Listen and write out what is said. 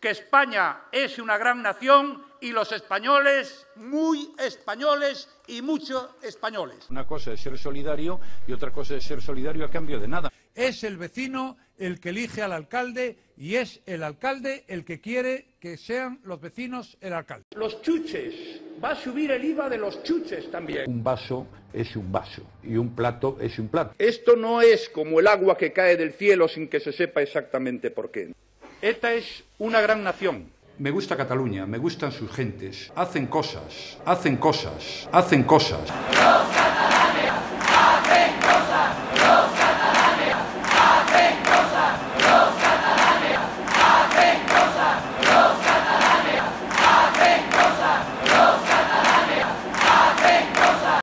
que España es una gran nación y los españoles muy españoles y mucho españoles. Una cosa es ser solidario y otra cosa es ser solidario a cambio de nada. Es el vecino el que elige al alcalde y es el alcalde el que quiere que sean los vecinos el alcalde. Los chuches, va a subir el IVA de los chuches también. Un vaso es un vaso y un plato es un plato. Esto no es como el agua que cae del cielo sin que se sepa exactamente por qué. ETA es una gran nación. Me gusta Cataluña, me gustan sus gentes. Hacen cosas, hacen cosas, hacen cosas. Los catalanes hacen cosas, los catalanes hacen cosas, los catalanes hacen cosas, los catalanes hacen cosas, los catalanes hacen cosas.